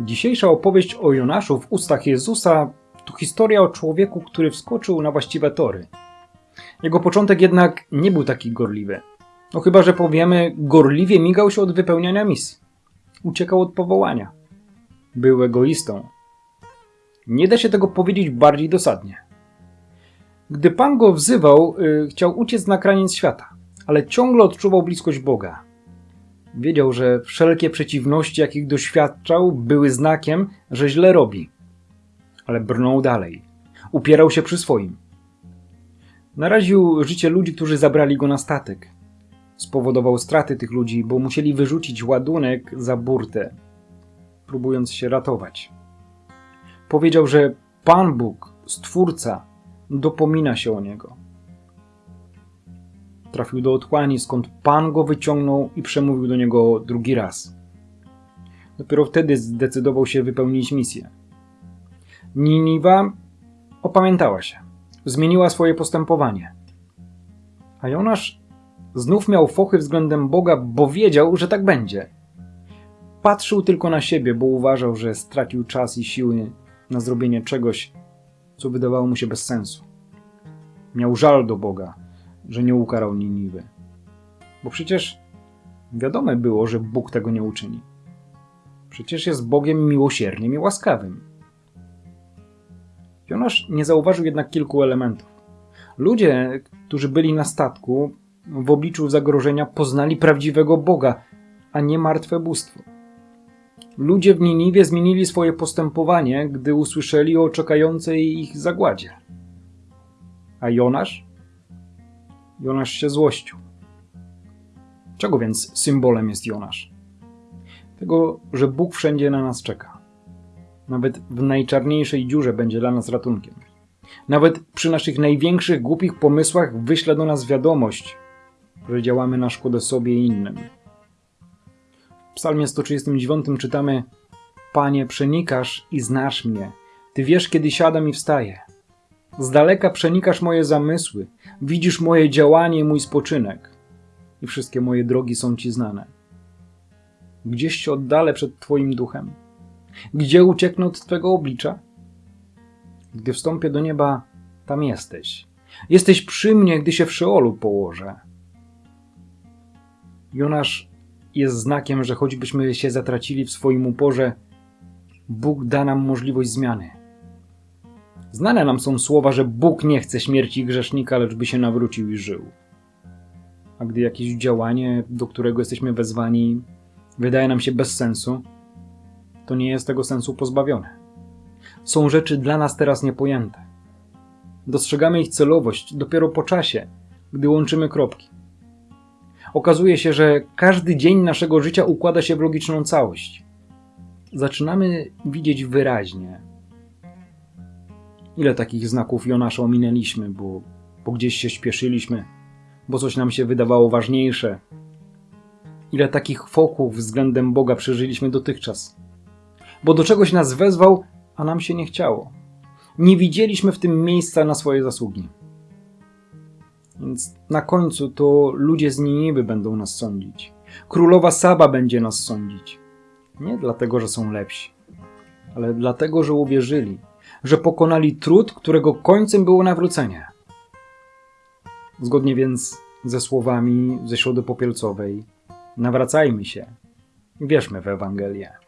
Dzisiejsza opowieść o Jonaszu w ustach Jezusa to historia o człowieku, który wskoczył na właściwe tory. Jego początek jednak nie był taki gorliwy. No chyba, że powiemy, gorliwie migał się od wypełniania misji. Uciekał od powołania. Był egoistą. Nie da się tego powiedzieć bardziej dosadnie. Gdy Pan go wzywał, y, chciał uciec na kraniec świata, ale ciągle odczuwał bliskość Boga. Wiedział, że wszelkie przeciwności, jakich doświadczał, były znakiem, że źle robi. Ale brnął dalej. Upierał się przy swoim. Naraził życie ludzi, którzy zabrali go na statek. Spowodował straty tych ludzi, bo musieli wyrzucić ładunek za burtę, próbując się ratować. Powiedział, że Pan Bóg, Stwórca, dopomina się o niego. Trafił do otchłani, skąd Pan go wyciągnął i przemówił do niego drugi raz. Dopiero wtedy zdecydował się wypełnić misję. Niniwa opamiętała się, zmieniła swoje postępowanie. A Jonasz znów miał fochy względem Boga, bo wiedział, że tak będzie. Patrzył tylko na siebie, bo uważał, że stracił czas i siły na zrobienie czegoś, co wydawało mu się bez sensu. Miał żal do Boga, że nie ukarał Niniwy. Bo przecież wiadome było, że Bóg tego nie uczyni. Przecież jest Bogiem miłosiernym i łaskawym. Jonasz nie zauważył jednak kilku elementów. Ludzie, którzy byli na statku, w obliczu zagrożenia poznali prawdziwego Boga, a nie martwe bóstwo. Ludzie w Niniwie zmienili swoje postępowanie, gdy usłyszeli o czekającej ich zagładzie. A Jonasz? Jonasz się złościł. Czego więc symbolem jest Jonasz? Tego, że Bóg wszędzie na nas czeka. Nawet w najczarniejszej dziurze będzie dla nas ratunkiem. Nawet przy naszych największych głupich pomysłach wyśle do nas wiadomość, że działamy na szkodę sobie i innym. W psalmie 139 czytamy Panie, przenikasz i znasz mnie. Ty wiesz, kiedy siadam i wstaję. Z daleka przenikasz moje zamysły, widzisz moje działanie mój spoczynek. I wszystkie moje drogi są Ci znane. Gdzieś się oddalę przed Twoim duchem? Gdzie ucieknę od Twego oblicza? Gdy wstąpię do nieba, tam jesteś. Jesteś przy mnie, gdy się w Szeolu położę. Jonasz jest znakiem, że choćbyśmy się zatracili w swoim uporze, Bóg da nam możliwość zmiany. Znane nam są słowa, że Bóg nie chce śmierci grzesznika, lecz by się nawrócił i żył. A gdy jakieś działanie, do którego jesteśmy wezwani, wydaje nam się bez sensu, to nie jest tego sensu pozbawione. Są rzeczy dla nas teraz niepojęte. Dostrzegamy ich celowość dopiero po czasie, gdy łączymy kropki. Okazuje się, że każdy dzień naszego życia układa się w logiczną całość. Zaczynamy widzieć wyraźnie, ile takich znaków Jonasza ominęliśmy, bo, bo gdzieś się śpieszyliśmy, bo coś nam się wydawało ważniejsze. Ile takich foków względem Boga przeżyliśmy dotychczas, bo do czegoś nas wezwał, a nam się nie chciało. Nie widzieliśmy w tym miejsca na swoje zasługi. Więc na końcu to ludzie z Niniwy będą nas sądzić. Królowa Saba będzie nas sądzić. Nie dlatego, że są lepsi, ale dlatego, że uwierzyli, że pokonali trud, którego końcem było nawrócenie. Zgodnie więc ze słowami ze Środy Popielcowej, nawracajmy się wierzmy w Ewangelię.